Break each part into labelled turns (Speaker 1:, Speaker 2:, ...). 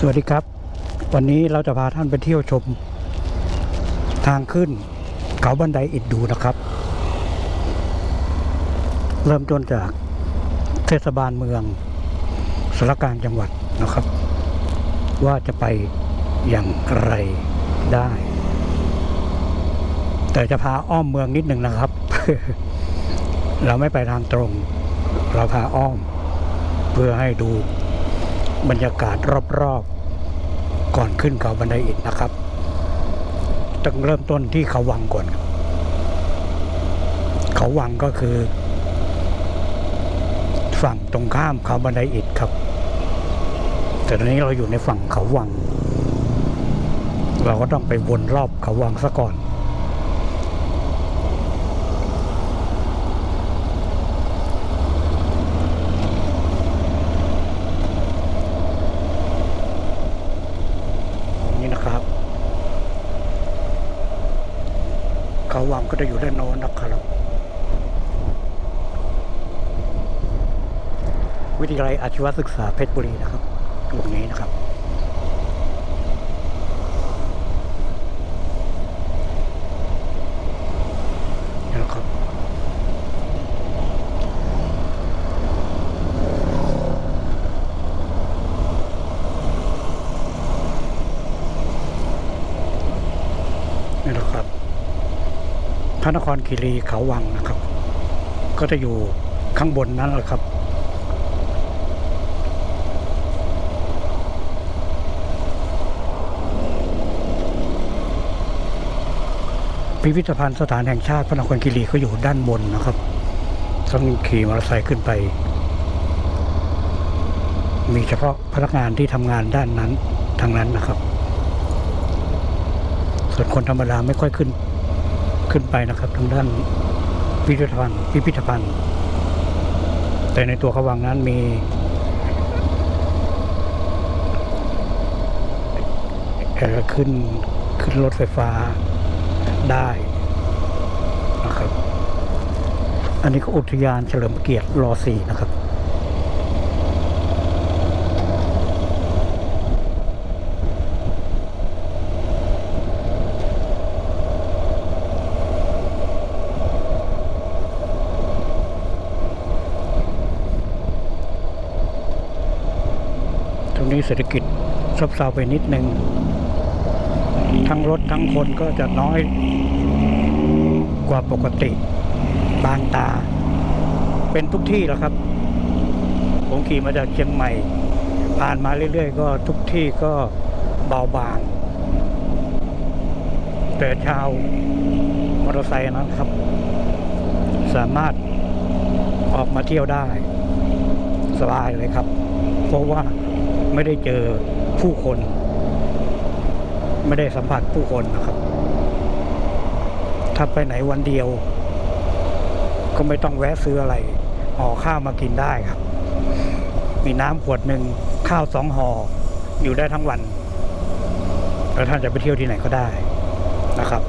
Speaker 1: สวัสดีครับ วันนี้เราจะพาท่านไปเที่ยวชม ทางขึ้น เขาบันไดอิฐดูนะครับ เริ่มต้นจากเทศบาลเมืองสารกางจังหวัดนะครับ ว่าจะไปอย่างไรได้ แต่จะพาอ้อมเมืองนิดหนึ่งนะครับ เราไม่ไปทางตรง เราพาอ้อม เพื่อให้ดู บรรยากาศรอบๆ ก่อนขึ้นเขาบันไดอิฐนะครับต้องเริ่มต้นที่เขาวังก่อน เขาวังก็คือ ฝั่งตรงข้ามเขาบันไดอิฐครับ แต่ตอนนี้เราอยู่ในฝั่งเขาวัง เราก็ต้องไปวนรอบเขาวังซะก่อน นะครับ เขาวังก็จะอยู่ด้านโน้นนะครับ วิทยาลัยอาชีวศึกษาเพชรบุรีนะครับตรงนี้นะครับ นี่นะครับ นี่นะครับ พ ระนครคีรีเขาวังนะครับ ก็จะอยู่ข้างบนนั้นแหละครับ พิพิธภัณฑ์สถานแห่งชาติพระนครคีรีก็อยู่ด้านบนนะครับต้องขี่มอเตอร์ไซค์ขึ้นไป มีเฉพาะพนักงานที่ทำงานด้านนั้นทางนั้นนะครับ ส่วนคนธรรมดาไม่ค่อยขึ้น ขึ้นไปนะครับทางด้านพิพิธภัณฑ์พิพิธภัณฑ์ แต่ในตัวเขาวังนั้นมีเอ่ขึ้นขึ้นรถไฟฟ้าได้นะครับ อันนี้ก็อุทยานเฉลิมเกียรติรอสี่นะครับ เศรษฐกิจซบเซาไปนิดนึง ทั้งรถทั้งคนก็จะน้อยกว่าปกติบางตา เป็นทุกที่แล้วครับ ผมขี่มาจากเชียงใหม่ ผ่านมาเรื่อยๆ ก็ทุกที่ก็เบาบาง แต่ชาวมอเตอร์ไซค์นะครับ สามารถออกมาเที่ยวได้ สบายเลยครับ เพราะว่า ไม่ได้เจอผู้คน ไม่ได้สัมผัสผู้คนนะครับ ถ้าไปไหนวันเดียว ก็ไม่ต้องแวะซื้ออะไรห่อข้าวมากินได้ครับ มีน้ำขวดหนึ่งข้าวสองห่ออยู่ได้ทั้งวัน แล้วท่านจะไปเที่ยวที่ไหนก็ได้นะครับ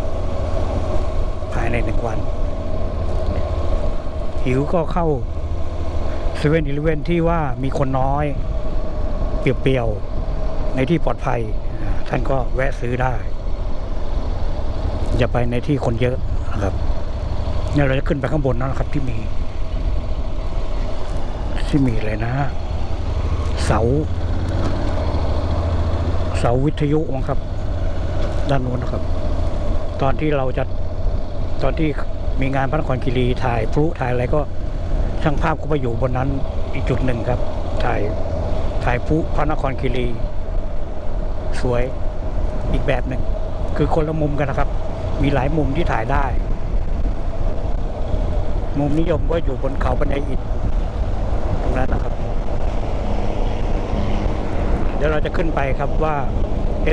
Speaker 1: ภายในหนึ่งวัน หิวก็เข้าเซเว่นอีเลเวนที่ว่ามีคนน้อย เปรียวๆ ในที่ปลอดภัย ท่านก็แวะซื้อได้ อย่าไปในที่คนเยอะนะครับเนี่ยเราจะขึ้นไปข้างบนนั่นแหละครับที่มี ที่มีเลยนะ เสา เสาวิทยุมั้งครับ ด้านนู้นนะครับ ตอนที่เราจะตอนที่มีงานพระนครคีรีถ่ายพลุถ่ายอะไรก็ช่างภาพก็ไปอยู่บนนั้นอีกจุดหนึ่งครับ ถ่าย ถ่ายพุพระนครคีรี สวยอีกแบบหนึ่ง คือคนละมุมกันนะครับ มีหลายมุมที่ถ่ายได้ มุมนิยมก็อยู่บนเขาบันไดอิฐตรงนั้นนะครับ เดี๋ยวเราจะขึ้นไปครับว่า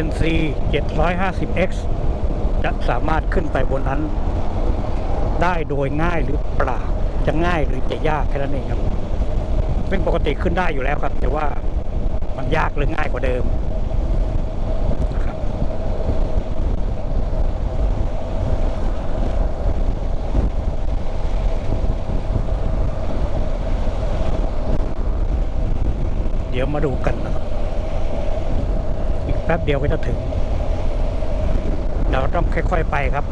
Speaker 1: NC 750X จะสามารถขึ้นไปบนนั้น ได้โดยง่ายหรือเปล่าจะง่ายหรือจะยากแค่นั้นเองครับเป็นปกติขึ้นได้อยู่แล้วครับ แต่ว่า มันยากหรือง่ายกว่าเดิมนะครับเดี๋ยวมาดูกันนะครับ อีกแป๊บเดียวก็จะถึง เราต้องค่อยๆไปครับ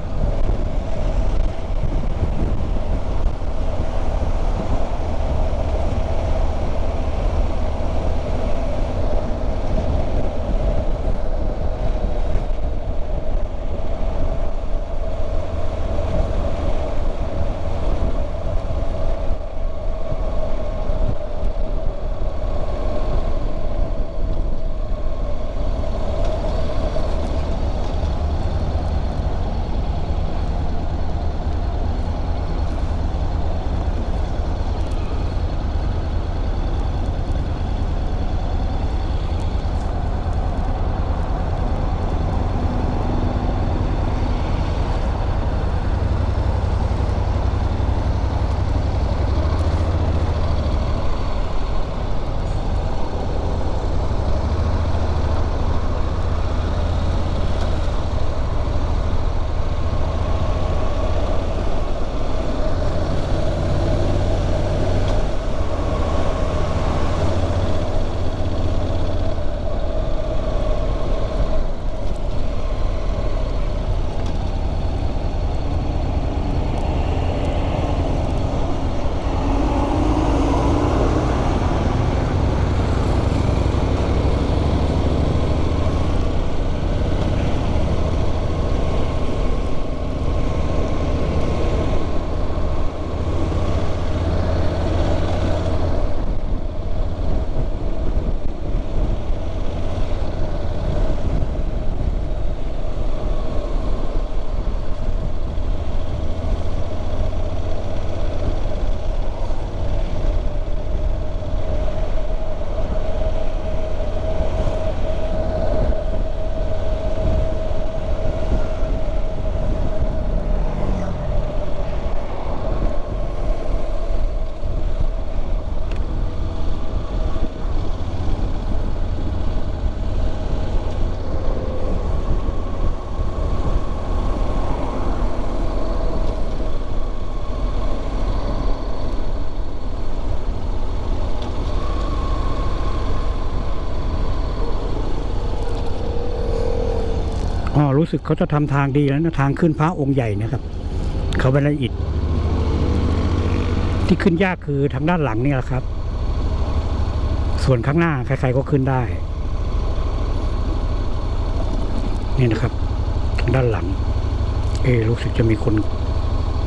Speaker 1: รู้สึกเขาจะทำทางดีแล้วนะทางขึ้นพระองค์ใหญ่นะครับ เขาเป็นละอิฐที่ขึ้นยากคือทางด้านหลังนี่แหละครับ ส่วนข้างหน้าใครๆก็ขึ้นได้ นี่นะครับ ทางด้านหลัง เอรู้สึกจะมีคน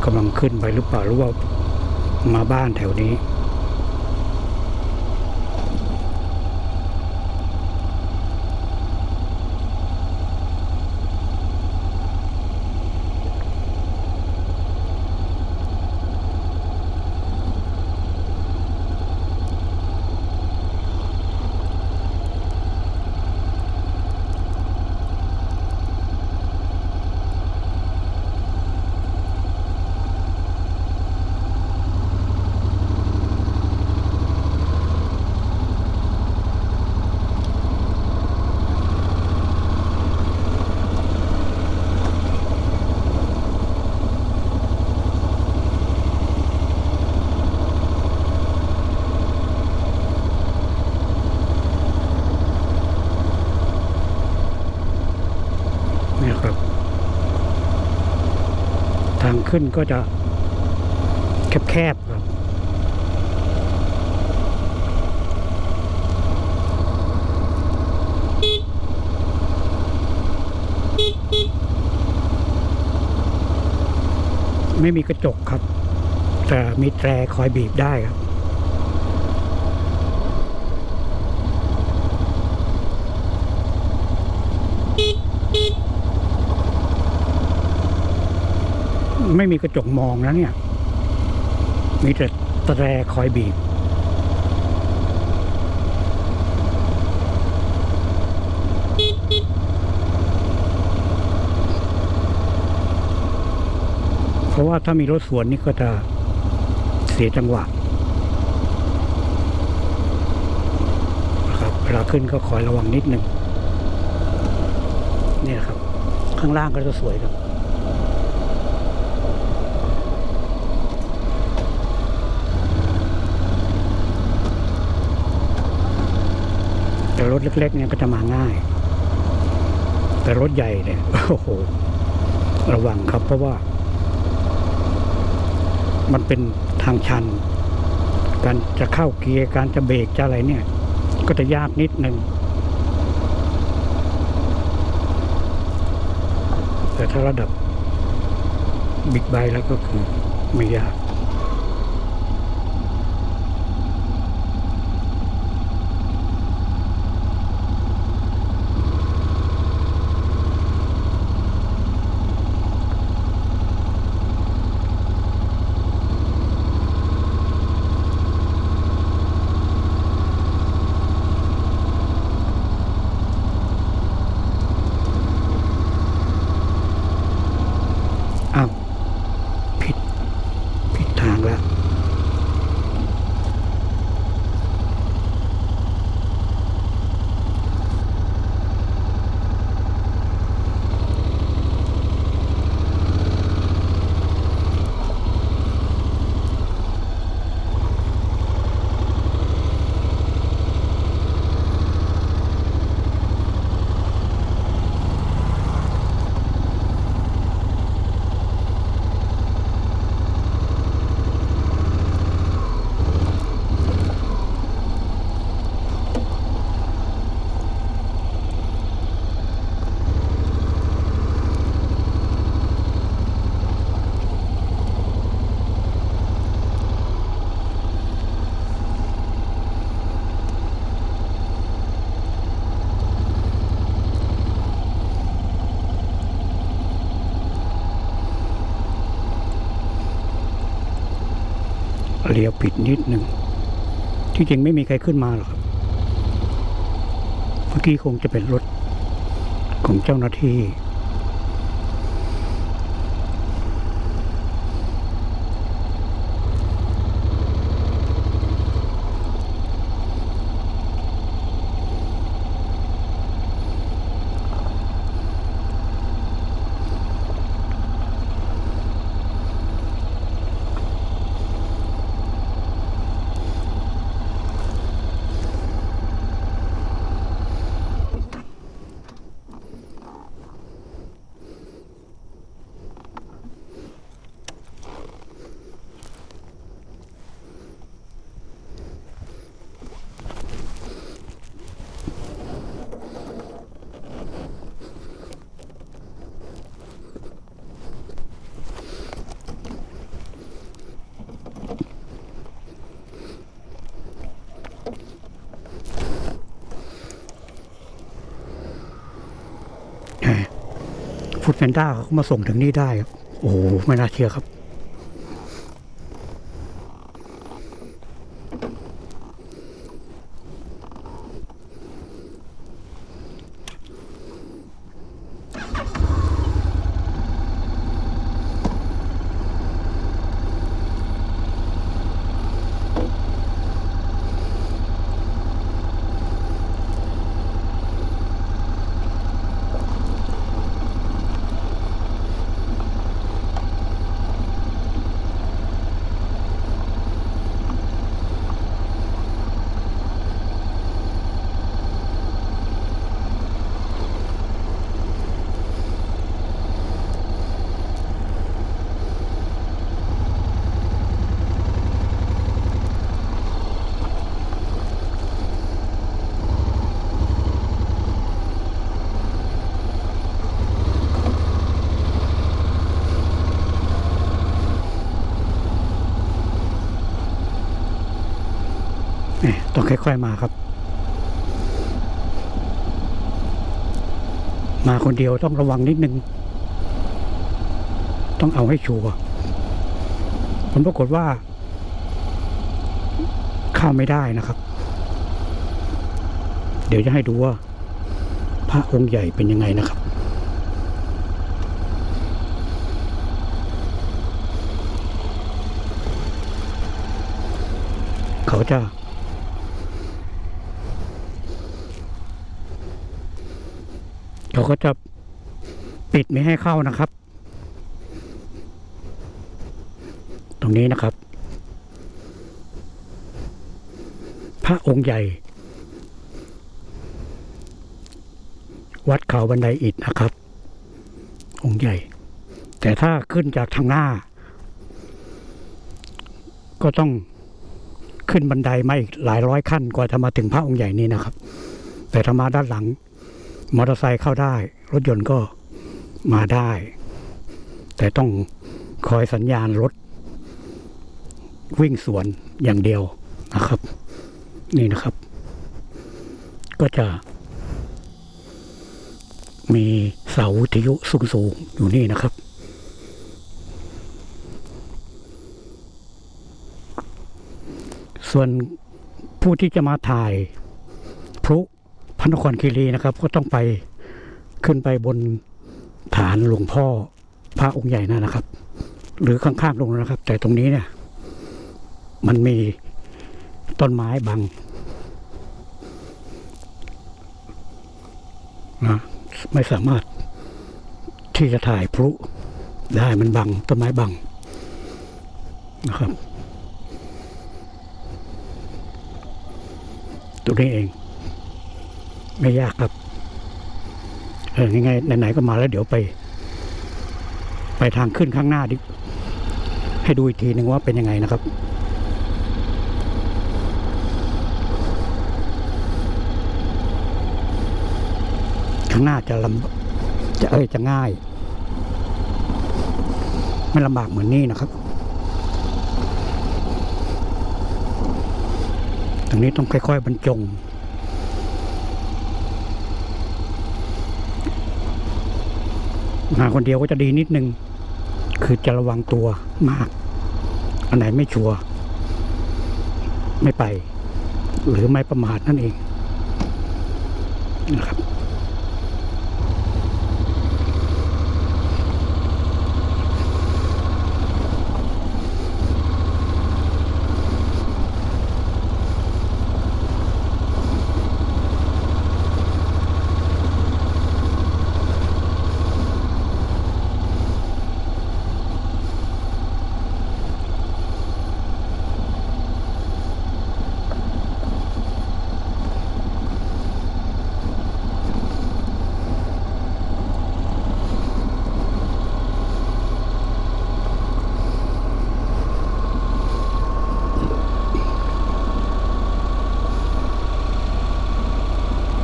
Speaker 1: กำลังขึ้นไปหรือเปล่าหรือว่ามาบ้านแถวนี้ ขึ้นก็จะแคบๆครับไม่มีกระจกครับ แต่มีแตรคอยบีบได้ครับ ไม่มีกระจกมองนะเนี่ย มีแต่แตรคอยบีบเพราะว่าถ้ามีรถสวนนี่ก็จะเสียจังหวะครับเวลาขึ้นก็คอยระวังนิดหนึ่งนี่ครับ ข้างล่างก็จะสวยครับ แต่รถเล็กๆเนี่ยก็จะมาง่าย แต่รถใหญ่เนี่ยโอ้โหระวังครับ เพราะว่า มันเป็นทางชัน การจะเข้าเกียร์การจะเบรกจะอะไรเนี่ย ก็จะยากนิดนึงแต่ถ้าระดับบิ๊กไบค์แล้วก็คือไม่ยาก อ้าวผิด ผิดทางแล้ว เลี้ยวผิดนิดหนึ่ง ที่จริงไม่มีใครขึ้นมาหรอกเมื่อกี้คงจะเป็นรถของเจ้าหน้าที่ ฟูดแพนด้าเขามาส่งถึงนี่ได้ครับโอ้โหไม่น่าเชื่อครับ นี่ ต้องค่อยๆมาครับ มาคนเดียวต้องระวังนิดนึง ต้องเอาให้ชัวร์ผลปรากฏว่า เข้าไม่ได้นะครับ เดี๋ยวจะให้ดูว่า พระองค์ใหญ่เป็นยังไงนะครับเขาจะ เขาก็จะปิดไม่ให้เข้านะครับ ตรงนี้นะครับ พระองค์ใหญ่ วัดเขาบันไดอิฐนะครับ องค์ใหญ่ แต่ถ้าขึ้นจากทางหน้า ก็ต้องขึ้นบันไดมาอีกหลายร้อยขั้นกว่าจะมาถึงพระองค์ใหญ่นี้นะครับ แต่ถ้ามาด้านหลัง มอเตอร์ไซค์เข้าได้ รถยนต์ก็มาได้ แต่ต้องคอยสัญญาณรถ วิ่งสวนอย่างเดียวนะครับ นี่นะครับ ก็จะ มีเสาวิทยุสูงๆอยู่นี่นะครับส่วนผู้ที่จะมาถ่าย พระนครคีรีนะครับ ก็ต้องไปขึ้นไปบนฐานหลวงพ่อพระองค์ใหญ่นั่นนะครับ หรือข้างๆตรงนั้นนะครับ แต่ตรงนี้เนี่ย มันมีต้นไม้บังนะไม่สามารถที่จะถ่ายพลุได้มันบังต้นไม้บังนะครับ ตัวนี้เอง ไม่ยากครับเออยังไงไหนๆก็มาแล้วเดี๋ยวไป ไปทางขึ้นข้างหน้าดิให้ดูอีกทีหนึ่งว่าเป็นยังไงนะครับข้างหน้าจะลำจะเอ้ยจะง่าย ไม่ลำบากเหมือนนี่นะครับตรงนี้ต้องค่อยๆบรรจง มาคนเดียวก็จะดีนิดนึง คือจะระวังตัวมาก อันไหนไม่ชัวร์ไม่ไป หรือไม่ประมาทนั่นเองนะครับ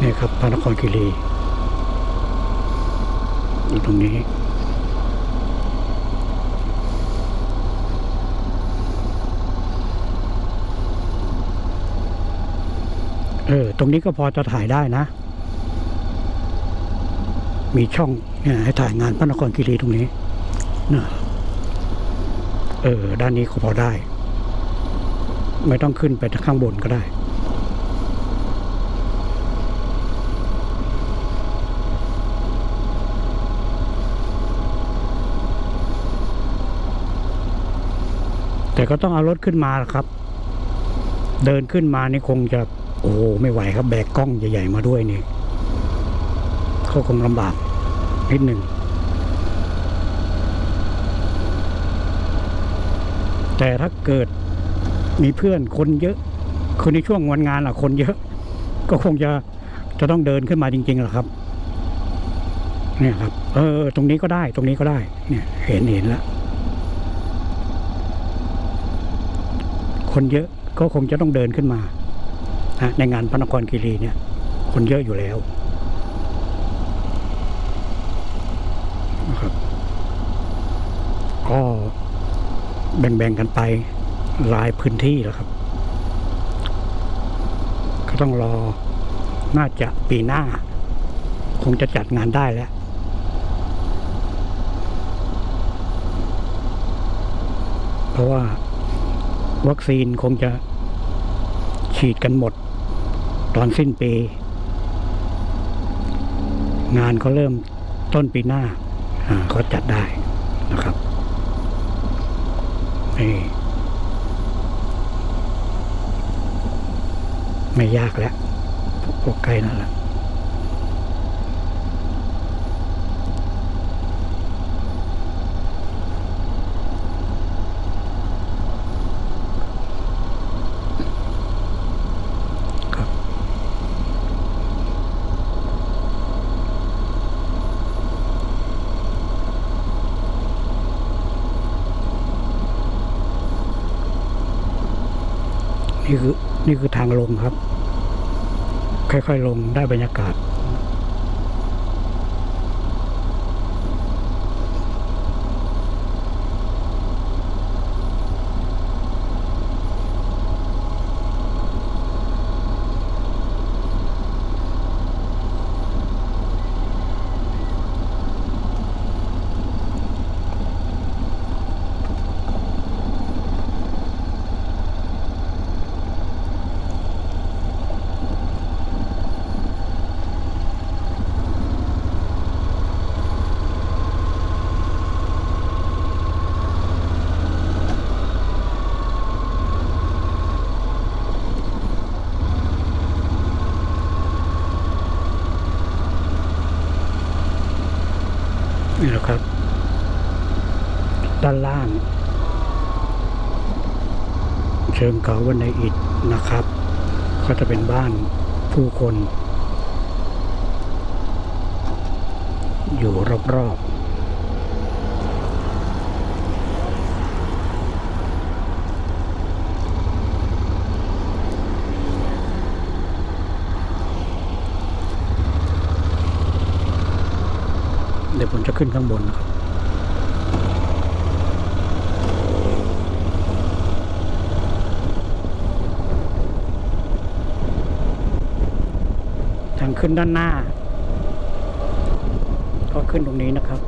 Speaker 1: นี่ ครับพระนครคีรีอยู่ตรงนี้เออ ตรงนี้ก็พอจะถ่ายได้นะ มีช่องเนี่ยให้ถ่ายงานพระนครคีรีตรงนี้นะเออ ด้านนี้ก็พอได้ ไม่ต้องขึ้นไปข้างบนก็ได้ แต่ก็ต้องเอารถขึ้นมาล่ะครับ เดินขึ้นมานี่คงจะ โอ้โหไม่ไหวครับ แบกกล้องใหญ่ๆมาด้วยนี่เขาคงลำบากนิดหนึ่งแต่ถ้าเกิดมีเพื่อนคนเยอะคือในช่วงวันงานอะคนเยอะ ก็คงจะจะต้องเดินขึ้นมาจริงๆแหละครับ เนี่ยครับ เออ ตรงนี้ก็ได้ ตรงนี้ก็ได้ เนี่ย เห็นเห็นแล้ว คนเยอะก็คงจะต้องเดินขึ้นมาในงานพระนครคีรีเนี่ย คนเยอะอยู่แล้วนะครับก็แบ่งๆกันไปหลายพื้นที่แล้วครับ ก็ต้องรอน่าจะปีหน้า คงจะจัดงานได้แล้วเพราะว่า วัคซีนคงจะฉีดกันหมด ตอนสิ้นปี งานก็เริ่มต้นปีหน้าอ่าก็จัดได้นะครับนี่ไม่ยากแล้วพวกใกล้นั่นแหละครับ นี่คือทางลงครับ ค่อยๆลงได้บรรยากาศ ชิงเขาวันในอิฐนะครับ ก็จะเป็นบ้านผู้คน อยู่รอบๆเดี๋ยวผมจะขึ้นข้างบนนะครับางขึ้นด้านหน้า ก็ขึ้นตรงนี้นะครับ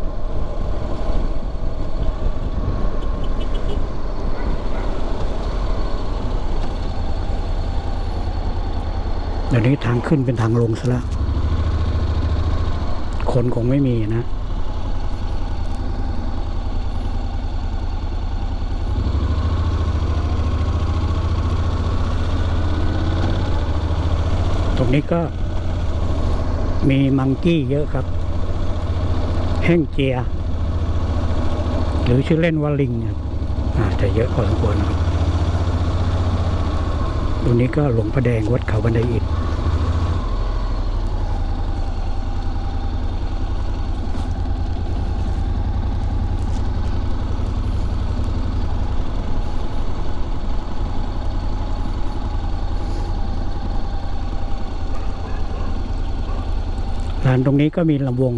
Speaker 1: เดี๋ยวนี้ทางขึ้นเป็นทางลงซะแล้วคนคงไม่มีนะตรงนี้ก็ มีมังกี้เยอะครับ แห้งเจีย หรือชื่อเล่นว่าลิงครับอาจจะเยอะพอสมควรครับตรงนี้ก็หลวงพระแดงวัดเขาบันไดอิฐ ลานตรงนี้ก็มีลำวง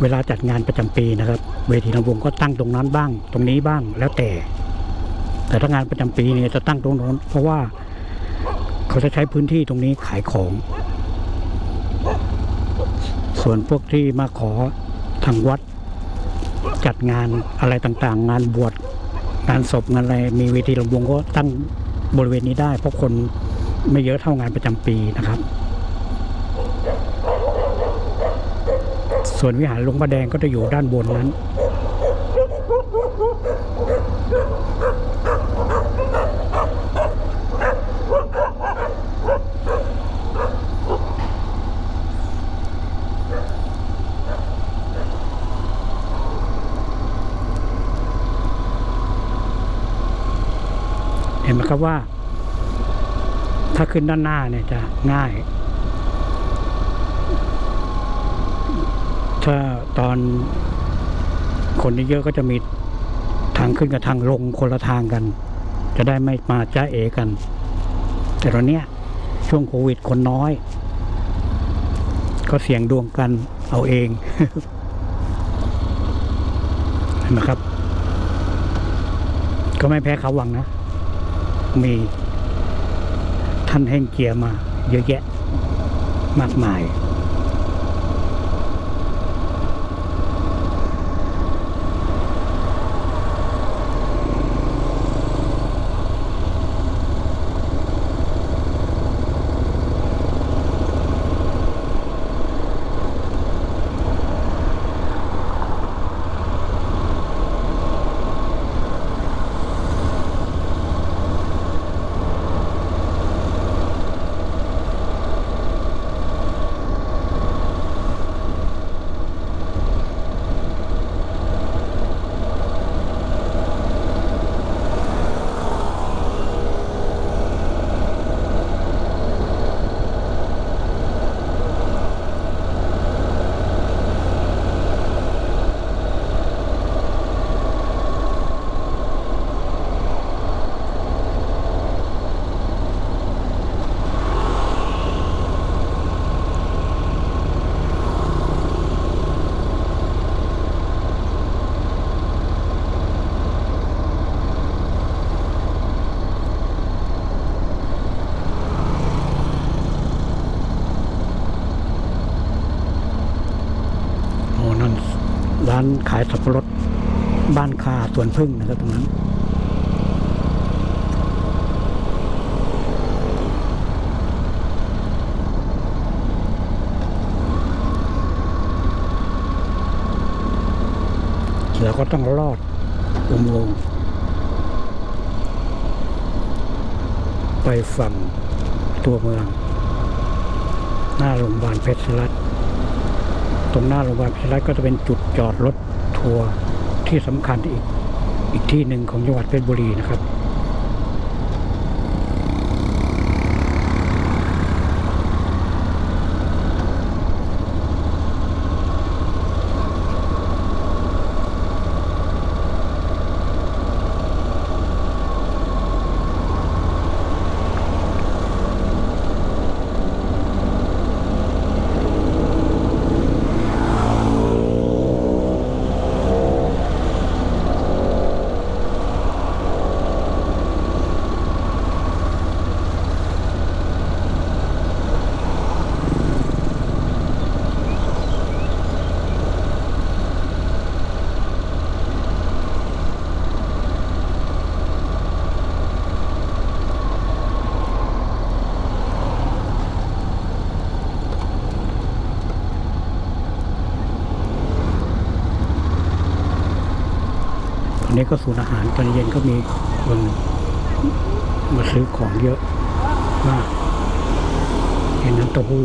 Speaker 1: เวลาจัดงานประจำปีนะครับ เวทีลำวงก็ตั้งตรงนั้นบ้าง ตรงนี้บ้างแล้วแต่ แต่ถ้างานประจำปีเนี่ยจะตั้งตรงโน้น เพราะว่าเขาจะใช้พื้นที่ตรงนี้ขายของ ส่วนพวกที่มาขอทางวัด จัดงานอะไรต่างๆ งานบวชงานศพงานอะไรมีเวทีลำวงก็ตั้งบริเวณนี้ได้ เพราะคนไม่เยอะเท่างานประจำปีนะครับ ส่วนวิหารหลวงประแดงก็จะอยู่ด้านบนนั้น เห็นไหมครับว่า ถ้าขึ้นด้านหน้าเนี่ยจะง่าย ถ้าตอนคนเยอะๆก็จะมีทางขึ้นกับทางลงคนละทางกัน จะได้ไม่มาจ้าเอกัน แต่ตอนเนี้ยช่วงโควิดคนน้อย ก็เสี่ยงดวงกันเอาเองเห็นไหมครับ ก็ไม่แพ้เขาวังนะ มีท่านแห่งเกียร์มา เยอะแยะ มากมาย น ร้านขายสับปะรดบ้านคาสวนพึ่งนะครับตรงนั้นแล้วก็ต้องลอดอุโมงค์ไปฝั่งตัวเมือง หน้าโรงพยาบาลเพชรรัตน์ ตรงหน้าโรงพยาบาลเพชรรัตก็จะเป็นจุดจอดรถทัวร์ที่สำคัญอีกอีกที่หนึ่งของจังหวัดเพชรบุรีนะครับ ก็ศูนย์อาหารตอนเย็นก็มีคนมาซื้อของเยอะมากเห็นน้ำเต้าหู้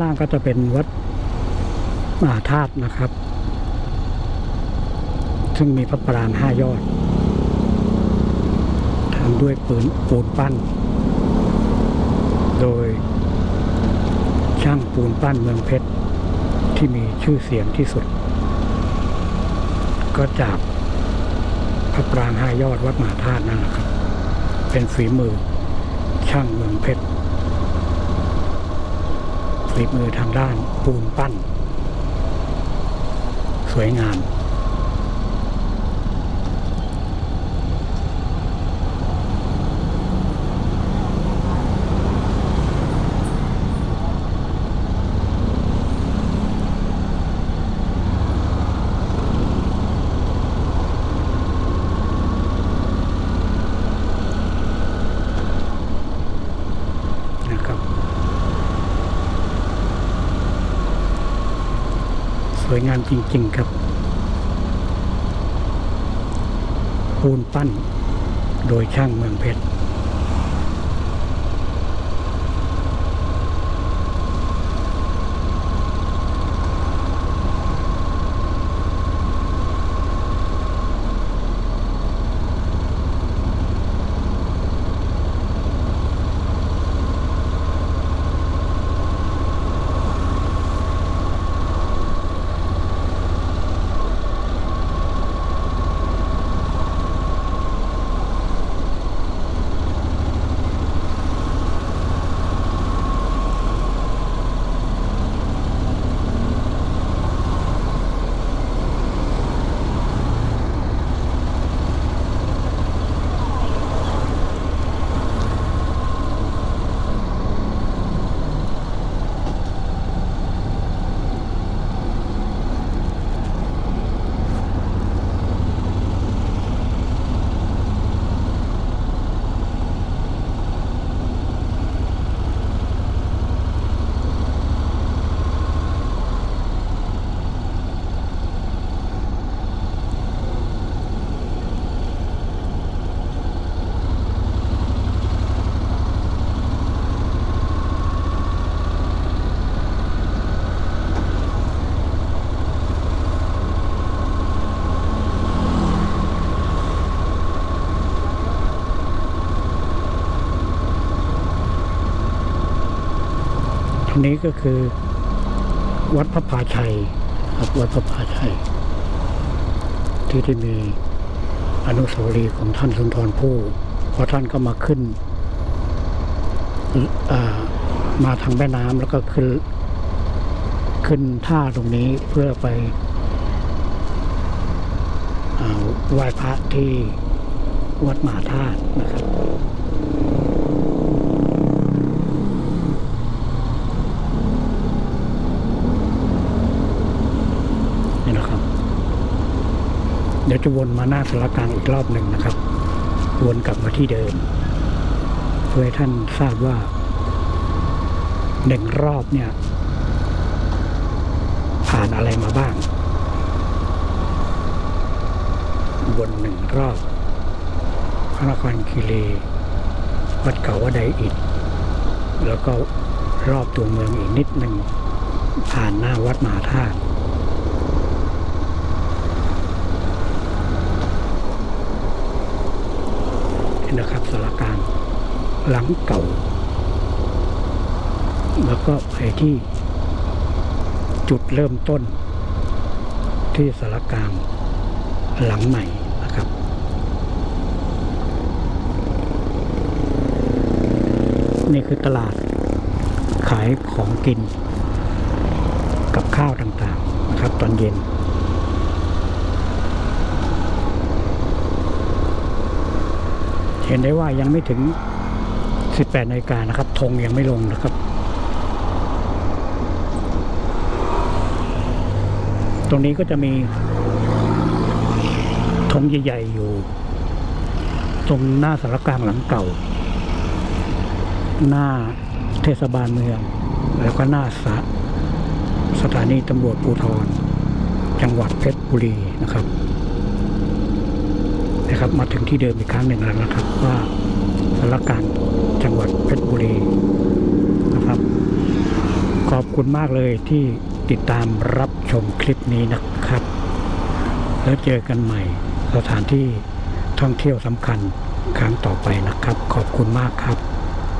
Speaker 1: ทางก็จะเป็นวัดมหาธาตุนะครับ ซึ่งมีพระปรางห้ายอดทำด้วยปืนปูนปั้น โดยช่างปูนปั้นเมืองเพชร ที่มีชื่อเสียงที่สุด ก็จากพระปรางห้ายอดวัดมหาธาตุนั่นแหละครับ เป็นฝีมือช่างเมืองเพชร ฝีมือทางด้านปูนปั้น สวยงาม นะครับ สวยงามจริง ๆ ครับ ปูนปั้นโดยช่างเมืองเพชร นนี้ก็คือ วัดพระพาชัยครับวัดพระพาชัย ที่ที่มีอนุสาวรีย์ของท่านสุนทรภู่เพราะท่านก็มาขึ้นมาทางแม่น้ำแล้วก็ขึ้นขึ้นท่าตรงนี้เพื่อไปอไหว้พระที่วัดมหาธาตุนะครับ นี่นะครับ เดี๋ยว จะวนมาหน้าสารกลางอีกรอบหนึ่งนะครับ วนกลับมาที่เดิม เพื่อให้ท่านทราบว่าหนึ่งรอบเนี่ย ผ่านอะไรมาบ้าง วนหนึ่งรอบพระนครคีรีวัดเก่าวัดไดอิฐแล้วก็รอบตัวเมืองอีกนิดหนึ่งผ่านหน้าวัดมหาธาตุ นะครับสารกลางหลังเก่า แล้วก็ไปที่จุดเริ่มต้น ที่สารกลางหลังใหม่นะครับนี่คือตลาดขายของกินกับข้าวต่างๆนะครับตอนเย็น เห็นได้ว่ายังไม่ถึง 18นาฬิกานะครับธงยังไม่ลงนะครับ ตรงนี้ก็จะมีธงใหญ่ๆอยู่ ตรงหน้าสารกลางหลังเก่า หน้าเทศบาลเมือง แล้วก็หน้าสสถานีตำรวจภูธรจังหวัดเพชรบุรีนะครับ นะครับ มาถึงที่เดิมอีกครั้งหนึ่งแล้วนะครับ ว่าสารการจังหวัดเพชรบุรีนะครับ ขอบคุณมากเลยที่ติดตามรับชมคลิปนี้นะครับ แล้วเจอกันใหม่สถานที่ท่องเที่ยวสำคัญครั้งต่อไปนะครับ ขอบคุณมากครับ